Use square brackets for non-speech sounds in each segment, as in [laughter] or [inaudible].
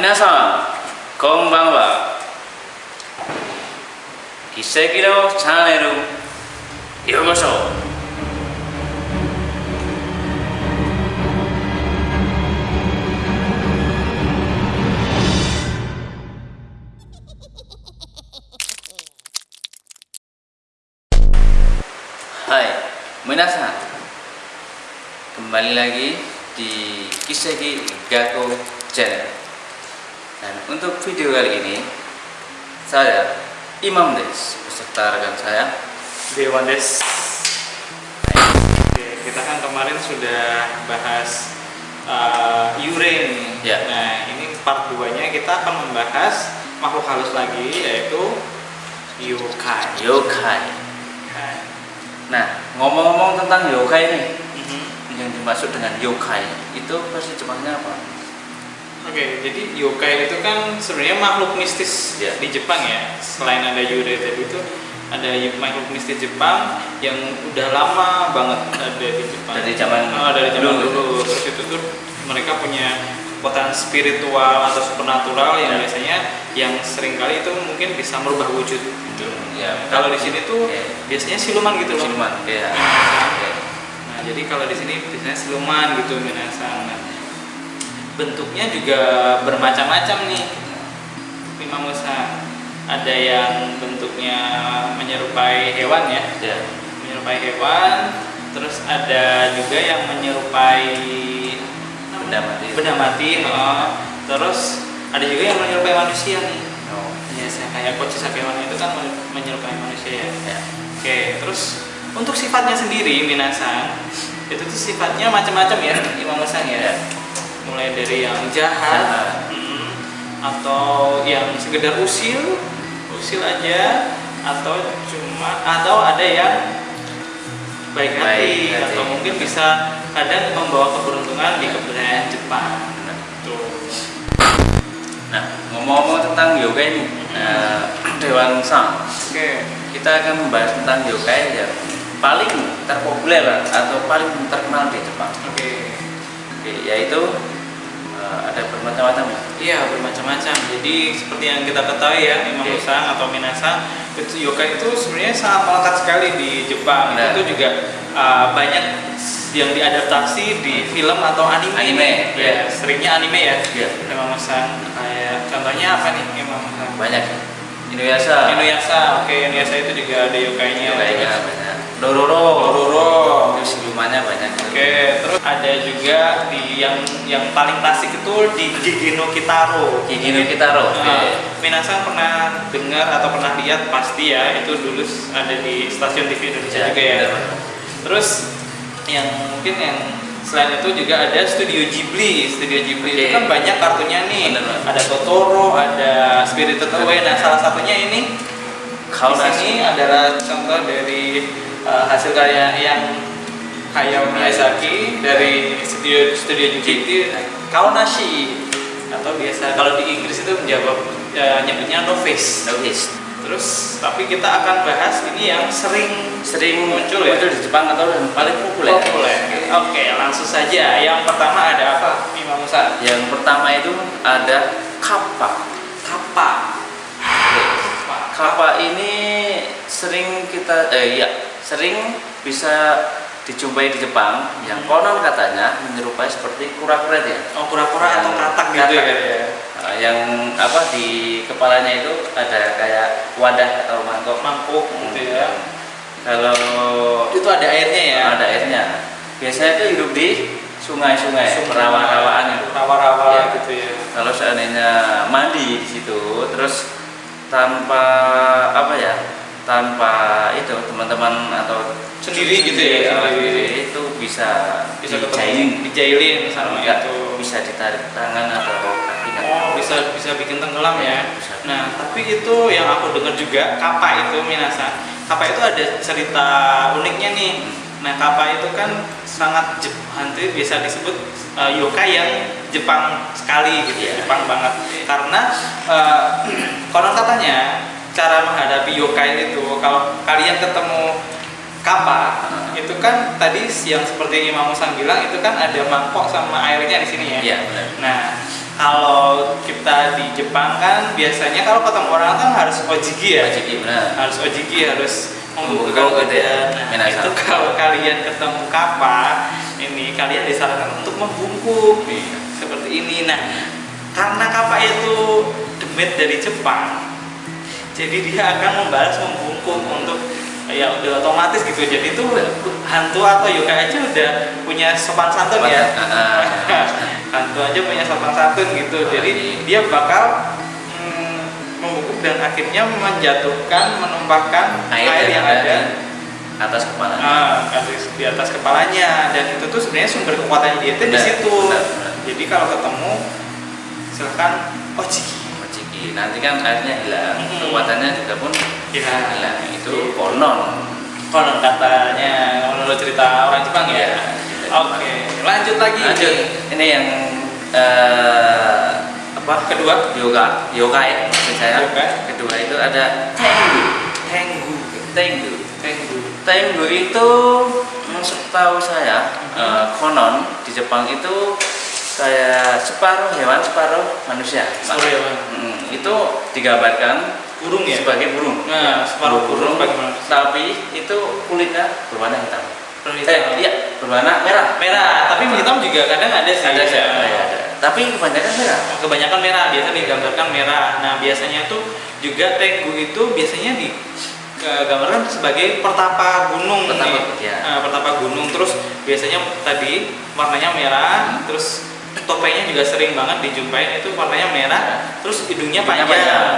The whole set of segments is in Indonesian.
皆さんこんばんは奇跡のチャンネルようこそ Hai, minasan Kembali lagi di Kiseki Gako Channel dan untuk video kali ini Saya Imam Des Beserta rekan saya Dewan Des. Oke, kita kan kemarin sudah bahas uh, Yure nih. Ya. Nah, ini part 2-nya kita akan membahas makhluk halus lagi yaitu yokai. Yokai. Nah, ngomong-ngomong tentang yokai nih Mhm. Yang dimaksud dengan yokai Itu versi Jepangnya apa? Oke, jadi yokai itu kan sebenarnya makhluk mistis Ya. di Jepang ya. Selain ada Yure tadi itu ada makhluk mistis Jepang yang udah lama banget ada di Jepang. Dari zaman Oh, dari zaman dulu. dulu. Terus itu tuh mereka punya kekuatan spiritual atau supernatural yang Ya. biasanya yang sering kali itu mungkin bisa merubah wujud gitu. Ya, Kalau di sini tuh Oke. biasanya siluman gitu loh. Siluman, ya Oke. Nah, jadi kalau di sini biasanya siluman gitu minasang. Nah, bentuknya juga bermacam-macam nih. Lima musa. Ada yang bentuknya menyerupai hewan ya, Ya, menyerupai hewan. Terus ada juga yang menyerupai benda mati benda mati. oh. Terus ada juga yang menyerupai manusia nih. Oh, Biasa kayak kewan itu kan menyerupai manusia ya. ya. Oke, terus untuk sifatnya sendiri Minasan itu tuh sifatnya macam-macam ya Imam Hasan ya. Mulai dari yang jahat, mm, atau yang sekedar usil, usil aja, atau cuma atau ada yang baik hati, Baik hati. atau mungkin bisa kadang membawa keberuntungan di kebudayaan Jepang. Tuh. Nah, ngomong-ngomong tentang yoga ini, eh, [clears throat] Dewan Sang, Oke. kita akan membahas tentang yoga yang paling terpopuler atau paling terkenal di Jepang. Oke. Oke, yaitu ada bermacam-macam ya. Iya bermacam-macam. Jadi seperti yang kita ketahui ya Imam Oke. Musang atau Minasa itu yoga itu sebenarnya sangat melekat sekali di Jepang. Benar. Itu juga uh, banyak yang diadaptasi di film atau anime. Anime, ya. ya. Seringnya anime ya. Iya. Imam Musang. Kayak contohnya apa nih Imam Musang? Banyak. Inuyasha. Inuyasha. Oke Inuyasha itu juga ada Terus banyak. Dororo. Dororo. Itu silumannya banyak. Oke, terus ada juga di yang yang paling klasik itu di Gigi no Kitaro. Gigi no Kitaro, oke. Nah, Minasan pernah dengar atau pernah lihat pasti ya itu dulu ada di stasiun TV Indonesia Ya, juga ya. benar. Terus yang mungkin yang selain itu juga ada Studio Ghibli. Studio Ghibli itu Oke. kan banyak kartunya nih. Benar. Ada Totoro, ada Spirited Away. Nah, salah satunya ini Kau di sini adalah contoh dari uh, hasil karya yang Hayao Miyazaki dari studio studio Ghibli Kaonashi atau biasa kalau di Inggris itu menjawab uh, nyebutnya novice. Novice. Terus tapi kita akan bahas ini yang sering Sering Muncul muncul ya? di Jepang atau yang paling populer. populer. Oke, langsung saja. Yang pertama ada apa, Imam Musa? Yang pertama itu ada kappa. Kappa. Kappa ini sering kita eh iya, sering bisa dijumpai di Jepang yang konon katanya menyerupai seperti kura-kura ya. Oh, kura-kura atau katak gitu ya? katak. Nah, yang apa di kepalanya itu ada kayak wadah atau mangkok Mangkuk gitu ya. Kalau Itu ada airnya ya? ada airnya, biasanya itu hidup di sungai-sungai, rawa-rawaan itu. rawa-rawa Ya. gitu ya Kalau seandainya mandi di situ, terus tanpa apa ya, tanpa itu teman-teman atau Sendiri gitu ya, sendiri. itu bisa bisa dijailin, dijailin sama Enggak, itu bisa ditarik tangan atau kakinya. oh bisa bisa bikin tenggelam ya Bisa. nah tapi itu yang aku dengar juga kapa itu minasa kapa itu ada cerita uniknya nih nah kapa itu kan sangat itu bisa disebut uh, yokai yang Jepang sekali gitu Iya. Jepang banget karena uh, [clears throat] konon katanya cara menghadapi yokai itu kalau kalian ketemu kapa itu kan tadi yang seperti Imam Musang bilang itu kan ada mangkok sama airnya di sini ya Iya, benar. Nah, kalau kita di Jepang kan biasanya kalau ketemu orang kan harus ojigi ya Ojiki benar. harus ojigi harus membuka gitu ya. Nah, itu kalau kalian ketemu kappa ini kalian disarankan untuk membungkuk Iya. seperti ini nah karena kappa itu demit dari Jepang jadi dia akan membalas membungkuk untuk ya udah otomatis gitu. Jadi itu hantu atau yoga aja udah punya sopan santun ya. Ah, ah. [laughs] hantu aja punya sopan santun gitu. Jadi dia bakal mm, membungkuk dan akhirnya menjatuhkan menumpahkan air, yang ada atas kepala. ah, di atas kepalanya. Dan itu tuh sebenarnya sumber kekuatannya dia itu di situ. Jadi kalau ketemu silahkan oh ciki. Nanti kan airnya hilang, kekuatannya juga pun ya hilang. Itu konon. konon katanya menurut cerita orang Jepang ya Iya, oke lanjut lagi Lanjut. Ini yang eh, apa? kedua Yoga, yoga ya maksud saya. Yoga. Kedua itu ada Tengu. Tengu Tengu. Tengu Tengu itu setahu saya eh, konon di Jepang itu separuh hewan, separuh manusia. Separuh hewan. Hmm, itu digambarkan burung ya sebagai burung. Nah, separuh burung manusia. Tapi itu kulitnya berwarna hitam. Burung Eh, iya, berwarna merah. merah tapi hitam juga kadang ada sih Ada sih, Ya. ada, ada. Tapi kebanyakan merah. kebanyakan merah biasa digambarkan merah nah biasanya tuh juga tenggu itu biasanya digambarkan sebagai pertapa gunung Pertapa, nih. ya. Pertapa gunung terus biasanya tadi warnanya merah Hmm. terus topengnya juga sering banget dijumpai itu warnanya merah terus hidungnya Hidungnya panjang,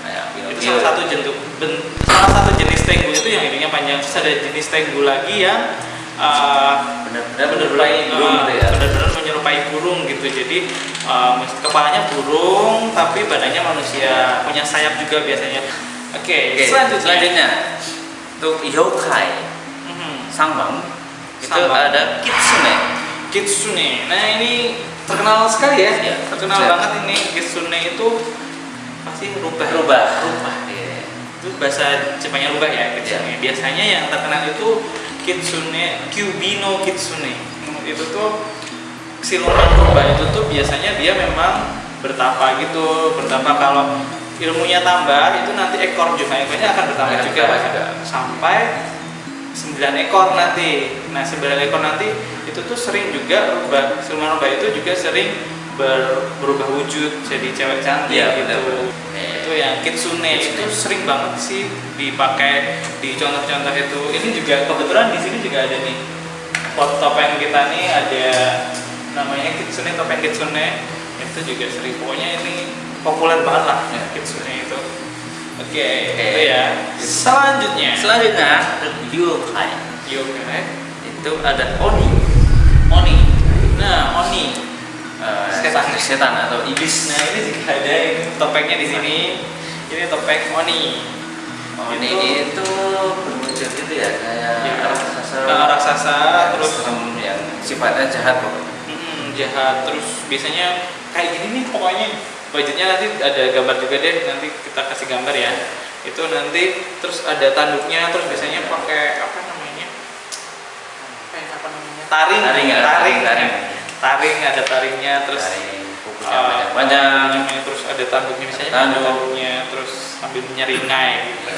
Kayak itu Pinocchio. salah satu jentuk ben- salah satu jenis tenggu itu yang hidungnya panjang terus ada jenis tenggu lagi yang uh, benar-benar menyerupai burung gitu ya. benar-benar menyerupai burung gitu jadi um, kepalanya burung tapi badannya manusia punya sayap juga biasanya oke Oke, selanjutnya, selanjutnya untuk yokai Mhm. sambang itu Sambang. ada kitsune. kitsune nah ini terkenal sekali ya. Iya, terkenal saya- banget ini. Kitsune itu pasti rubah. Rubah, rubah. Iya. itu bahasa Jepangnya rubah ya kitsune biasanya yang terkenal itu kitsune kyubino kitsune. Itu tuh siluman rubah itu tuh biasanya dia memang bertapa gitu bertapa kalau ilmunya tambah itu nanti ekor juga. Ekornya akan bertambah juga, juga. sampai 9 ekor nanti. Nah 9 ekor nanti itu tuh sering juga rubah. Siluman rubah itu juga sering ber- berubah wujud jadi cewek cantik Iya, gitu. benar. itu yang kitsune, Kitsune. itu sering banget sih dipakai di contoh-contoh itu. Ini juga kebetulan di sini juga ada nih. Pot topeng kita nih ada namanya kitsune topeng kitsune. Itu juga sering. Pokoknya ini populer banget lah Ya. kitsune itu. Oke Oke. itu ya. Selanjutnya. Selanjutnya yokai yoga itu ada oni. Oni nah oni Eh, Setan. setan atau iblis. nah ini juga ada ini topengnya di sini ini topeng oni Oni Itu- itu berwujud gitu ya kayak Ya. raksasa. Raksasa, terus serem yang sifatnya jahat pokoknya. Mm, jahat terus biasanya kayak gini nih pokoknya budgetnya nanti ada gambar juga deh nanti kita kasih gambar ya itu nanti terus ada tanduknya terus biasanya pakai apa namanya taring Taring ya, taring taring. taring ada taringnya terus kukunya uh, panjang-panjang. kukunya, terus ada tanduknya misalnya ada tanduknya terus sambil menyeringai gitu.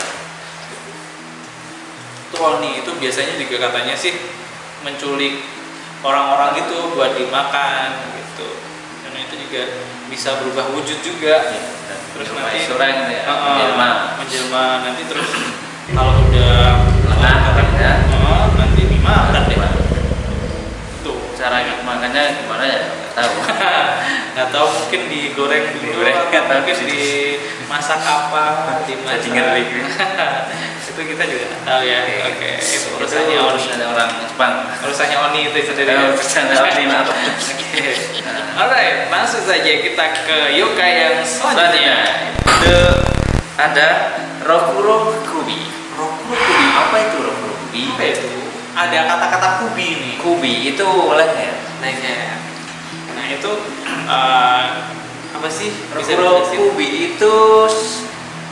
Troni itu biasanya juga katanya sih menculik orang-orang gitu buat dimakan gitu dan itu juga bisa berubah wujud juga terus nanti surang gitu ya. Heeh, menjelma. menjelma nanti terus kalau udah Lengah, ya. Heeh, nanti dimakan deh Cara makannya gimana ya? Nggak tahu. [laughs] nggak tahu mungkin digoreng dulu Digoreng, atau mungkin dimasak apa dimasak Jadi ngeri. [laughs] itu kita juga nggak tahu ya oke itu urusannya Itu Oni urusannya orang Jepang. urusannya Oni itu sendiri urusannya Oni, maaf. oke alright langsung saja kita ke Yoga yang Selanjutnya itu ada Rokuro Kubi. Rokuro Kubi Apa itu Rokuro Kubi? apa itu ada kata-kata kubi nih Kubi itu leher. leher nah itu eh, apa sih Rokuro dijelasin? Kubi itu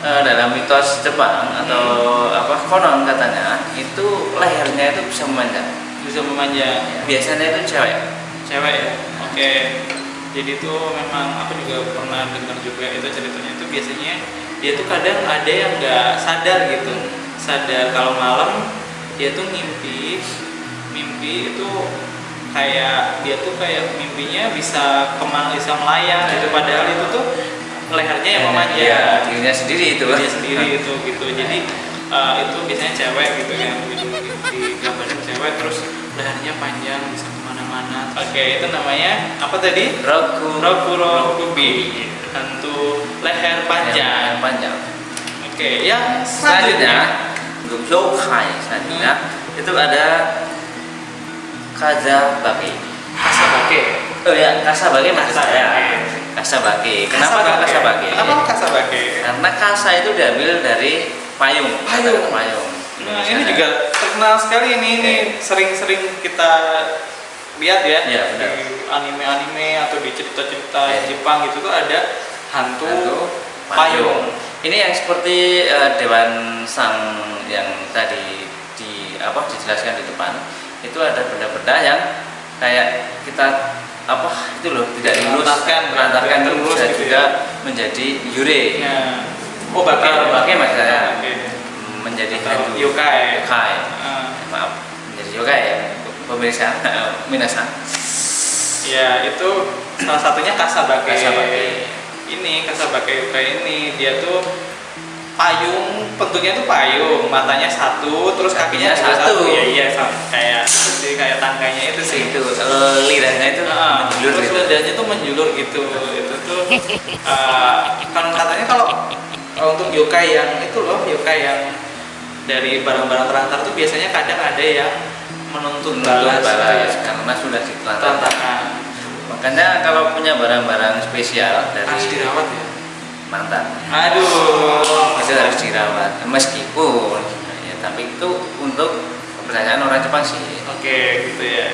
eh, dalam mitos Jepang atau apa konon katanya itu lehernya itu bisa memanjang. bisa memanjang Biasanya itu cewek. cewek ya oke jadi itu memang aku juga pernah dengar juga itu ceritanya itu biasanya dia tuh kadang ada yang nggak sadar gitu sadar kalau malam dia tuh mimpi mimpi itu kayak dia tuh kayak mimpinya bisa ke mana bisa melayang gitu. Padahal itu tuh lehernya yang memanjang. Iya, dirinya sendiri itu. dia sendiri [laughs] itu gitu. Jadi uh, itu biasanya cewek gitu yang di, di gambarin cewek terus lehernya panjang bisa ke mana-mana. Oke itu namanya apa tadi? Roku. Rokuro Kubi hantu leher panjang. Yang panjang. oke yang Selanjutnya selanjutnya untuk yokai selanjutnya itu ada kazabake. kasabake Oh ya, kasabake maksud Kasabake. saya. Kasabake. Kenapa kok kasabake? kenapa kasabake Karena kasa itu diambil dari payung. Payung. Payung. Nah, ini juga terkenal sekali ini, ini sering-sering kita lihat ya benar. di anime-anime atau di cerita-cerita Iya. Jepang gitu tuh ada hantu, Hantu payung. Ini yang seperti eh, Dewan Sang yang tadi di apa dijelaskan di depan itu ada benda-benda yang kayak kita apa itu loh tidak lulus Melantarkan, melantarkan tidak itu bisa gitu juga menjadi yure Nah, oh bake, Ah, bake maksud saya. Bake. menjadi hantu yokai. yokai Ah, maaf menjadi yokai ya pemirsa minasan [laughs] ya itu salah satunya kasabake. Kasabake. Ini kasabake yokai ini dia tuh payung bentuknya tuh payung matanya satu terus kakinya juga satu. ya iya sama kayak sih kayak tangganya itu sih itu lidahnya itu Nah, menjulur terus gitu. lidahnya tuh menjulur gitu itu tuh uh, kan katanya kalau untuk yokai yang itu loh yokai yang dari barang-barang terantar tuh biasanya kadang ada yang Menuntut balas, balas ya. karena sudah ditelantarkan makanya kalau punya barang-barang spesial dari harus dirawat ya? mantan. Aduh. Itu harus dirawat. Meskipun ya tapi itu untuk kepercayaan orang Jepang sih. Oke gitu ya.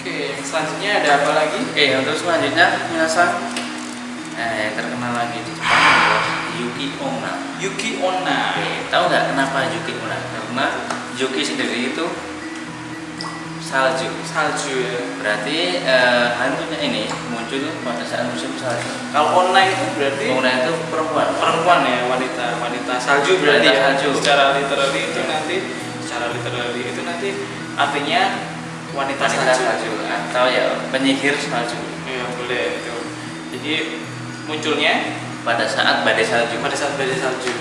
Oke selanjutnya ada apa lagi? Oke untuk selanjutnya minasan eh, yang terkenal lagi di Jepang adalah Yuki Onna. Yuki Onna. Oke, tahu nggak kenapa Yuki Onna? Karena Yuki sendiri itu salju. Salju ya. Berarti eh, hantunya ini muncul pada saat musim salju. Kalau Onna itu berarti Onna itu perempuan. Perempuan ya wanita wanita salju berarti Wanita ya? salju. secara literally itu nanti secara literally itu nanti artinya wanita, wanita salju. salju atau ya penyihir salju. Ya boleh itu. Jadi munculnya pada saat badai salju. pada saat badai salju.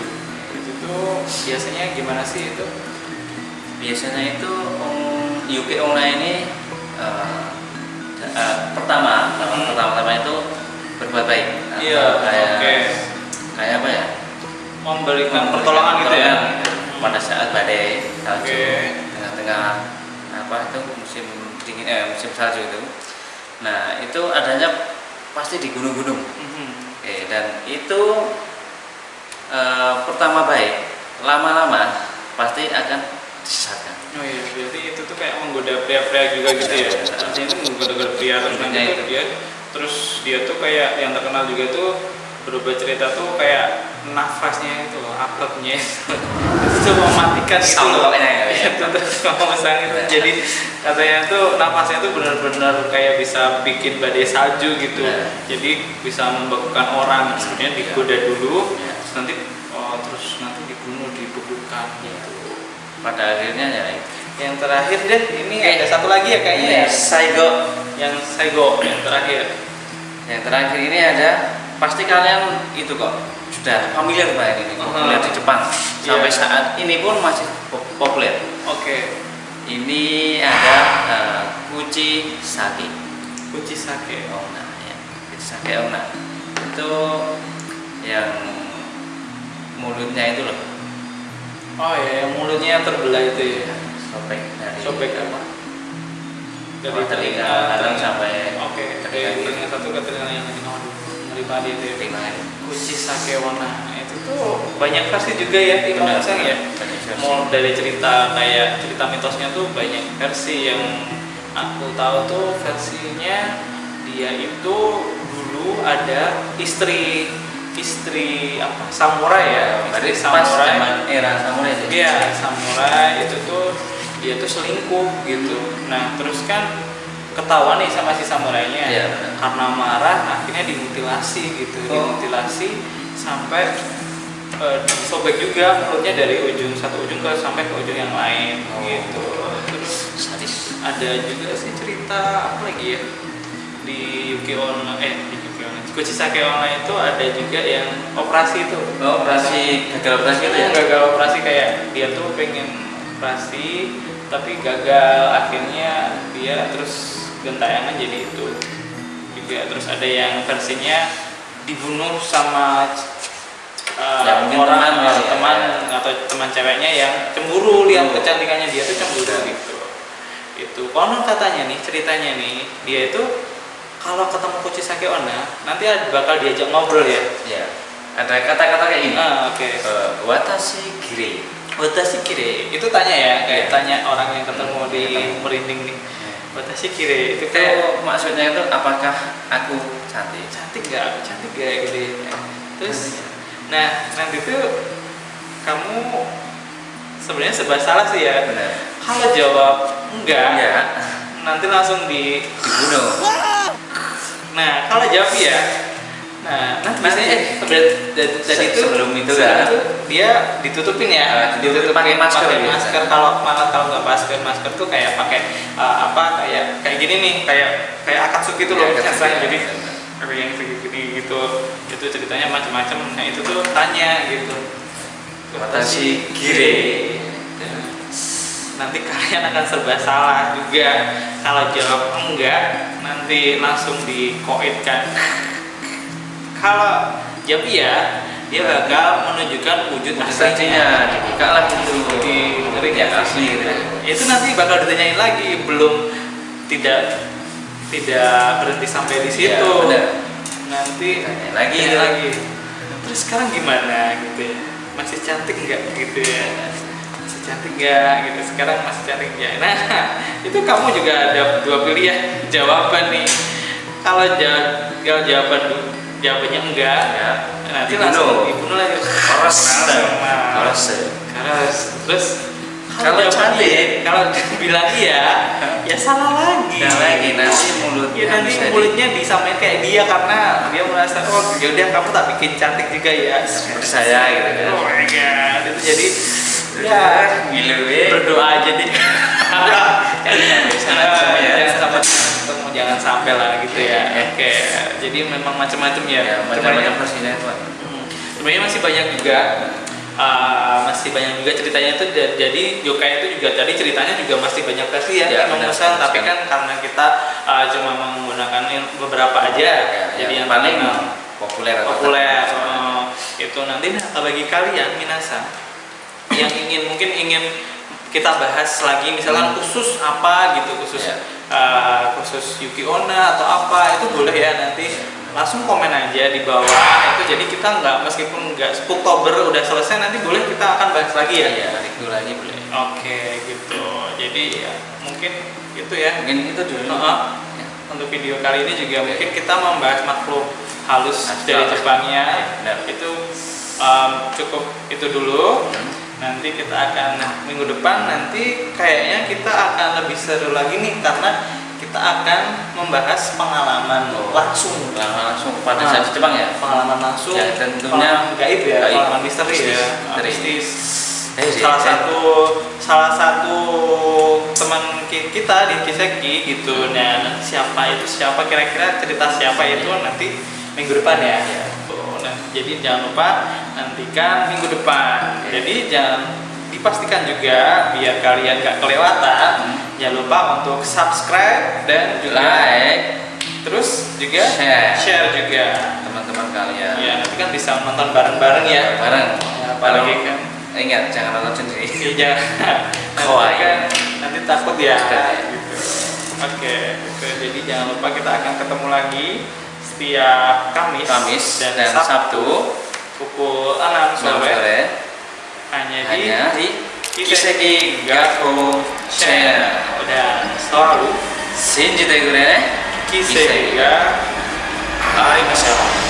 Itu tuh biasanya gimana sih itu? Biasanya itu um, Yuki Onna ini eh, eh, pertama Hmm. pertama-tama itu berbuat baik Iya, kayak oke. kayak apa ya memberikan pertolongan gitu ya pertolongan pada saat badai salju Oke. tengah-tengah apa itu musim dingin eh, musim salju itu nah itu adanya pasti di gunung-gunung Mhm. Oke, dan itu eh, pertama baik, lama-lama pasti akan disesatkan. oh iya berarti itu kayak menggoda pria-pria juga gitu ya Iya. artinya itu menggoda pria terus nanti Intinya tuh itu. dia terus dia tuh kayak yang terkenal juga tuh berubah cerita tuh kayak nafasnya itu loh apapnya itu itu mematikan itu loh ya, ya. itu terus ngomong itu jadi katanya tuh nafasnya tuh benar-benar kayak bisa bikin badai salju gitu Ya. jadi bisa membekukan orang sebenarnya digoda dulu terus nanti oh, terus nanti dibunuh dibekukan gitu Pada akhirnya ya itu. Yang terakhir deh ini Eh, ada satu lagi ya kayaknya ya Saigo. yang Saigo yang terakhir Yang terakhir ini ada pasti kalian itu kok sudah familiar banget ini populer Uh-huh. di Jepang sampai Iya. saat ini pun masih pop- populer. oke Ini ada eh, Kuchi Sake Kuchisake Onna ya. Kuchi Sake Onna. Itu yang mulutnya itu loh oh ya yang mulutnya terbelah itu ya sobek dari sobek apa? Dari telinga kanan sampai oke dari telinga satu ke telinga yang lain ngeri banget itu ya. Telinga Kuchisake Wana itu tuh banyak versi juga ya di Benar, Sang ya. mau dari cerita kayak cerita mitosnya tuh banyak versi yang aku tahu tuh versinya dia itu dulu ada istri istri apa? Samurai ya Berarti istri pas samurai. zaman era samurai itu. Iya, samurai itu tuh dia tuh selingkuh gitu. Nah, terus kan ketahuan nih sama si samurainya benar. karena marah akhirnya dimutilasi gitu Oh. dimutilasi sampai eh, disobek juga mulutnya dari ujung satu ujung ke sampai ke ujung yang lain Oh. gitu terus sadis ada juga sih cerita apa lagi ya di Yuki Onna eh di Yuki Onna Kuchisake Online itu ada juga yang operasi itu oh, operasi gagal operasi itu ya gagal operasi kayak dia tuh pengen operasi tapi gagal akhirnya dia terus gentayangan jadi itu. Juga terus ada yang versinya dibunuh sama uh, Ya, orang teman atau kali ya. teman atau teman ceweknya yang cemburu lihat kecantikannya dia tuh cemburu Ya. gitu. Itu. Konon katanya nih ceritanya nih dia itu kalau ketemu Kuchisake Onna nanti ada- bakal diajak ngobrol ya. Ya ada kata-kata kayak ini ah oke. Eh, watashi giri Watashi kire itu tanya ya kayak Iya. tanya orang yang ketemu di Ketemu. merinding nih. Ya. Watashi kire itu kayak maksudnya itu apakah aku cantik? Cantik gak aku cantik gak gitu ya. terus nah nanti tuh kamu sebenarnya serba salah sih ya. Benar. Kalau jawab enggak ya nanti langsung di dibunuh. Nah kalau jawab iya nah nanti biasanya eh itu sebelum itu sebelum itu dia ditutupin ya Ah, ditutupin pakai masker pakai masker kalau malah kalau nggak masker masker tuh kayak pakai uh, apa kayak kayak gini nih kayak kayak akatsuki itu loh Ya, akatsuki, misalnya ya. jadi kayak yang segini gitu. Itu ceritanya macam-macam nah itu tuh tanya gitu. Watashi kire. nanti kalian akan serba salah juga. Kalau jawab enggak nanti langsung dikoitkan kalau jawab iya dia bakal menunjukkan wujud aslinya dibuka lah itu di ring ya ya asli gitu. itu nanti bakal ditanyain lagi belum tidak tidak berhenti sampai di situ. Ya, benar. nanti Tanyain lagi. tanya lagi terus sekarang gimana? Gitu ya. Masih cantik nggak? Gitu ya. Masih cantik nggak? Gitu. Sekarang masih cantik nggak? Nah [laughs] itu kamu juga ada dua pilihan jawaban nih. Kalau jawab kalau jawaban jawabannya enggak. Ya. nanti Dibunuh. langsung dibunuh lagi. Keras. Keras. keras. Terus Kalau cantik. kalau bilang iya ya salah lagi. Nah lagi. Nanti mulutnya Ya nanti bisa di- mulutnya disamain kayak dia karena dia merasa oh yaudah kamu tak bikin cantik juga ya. Seperti saya gitu kan. Oh my god. Itu jadi ya gila weh. berdoa aja deh. [laughs] Jangan sampai sana jangan ya. sampai lah gitu ya. Oke. oke jadi memang macam-macam ya. Ya Sebenarnya- macam-macam versinya itu Hmm, sebenarnya masih banyak juga uh, masih banyak juga ceritanya itu. Jadi yokai itu juga tadi ceritanya juga masih banyak versi ya, Ya, tapi kan karena kita uh, cuma menggunakan beberapa aja Ya, jadi yang paling terkenal, populer populer uh, itu nanti nah, bagi kalian minasa yang ingin mungkin ingin kita bahas lagi misalkan Hmm. khusus apa gitu khusus Ya. uh, khusus Yuki Onna atau apa itu boleh ya nanti langsung komen aja di bawah itu jadi kita nggak meskipun nggak Oktober udah selesai nanti boleh kita akan bahas lagi ya Iya, itu lagi boleh. oke gitu jadi ya mungkin itu ya Mungkin itu dulu. Heeh. Ya. untuk video kali ini juga mungkin kita membahas makhluk halus Astral. dari Jepangnya Benar. itu um, cukup itu dulu Hmm. Nanti kita akan nah minggu depan nanti kayaknya kita akan lebih seru lagi nih karena kita akan membahas pengalaman langsung Nah, langsung pada saat di Jepang ya. pengalaman langsung Ya, tentunya pengalaman gaib ya gaib. pengalaman misteri ya mistis Eh, salah satu salah satu teman ki- kita di Kiseki gitu nanti siapa itu siapa kira-kira cerita siapa itu nanti minggu depan ya Ya. Jadi jangan lupa nantikan minggu depan jadi jangan dipastikan juga biar kalian gak kelewatan Hmm. jangan lupa untuk subscribe dan juga Like, terus juga Share. share juga teman-teman kalian. ya nanti kan bisa nonton bareng-bareng ya Bareng. Ya, apalagi kan Ingat jangan nonton sendiri. Iya jangan [laughs] nanti kan nanti takut ya Takut. gitu. Oke, gitu. jadi jangan lupa kita akan ketemu lagi setiap Kamis, Kamis dan, dan Sabtu, Sabtu pukul 6 sore, sore. Hanya, hanya di, Kiseki Gakko Channel. Dan selalu. Shinji Tegure Kiseki Gakko Channel